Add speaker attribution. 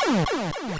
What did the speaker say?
Speaker 1: Oh,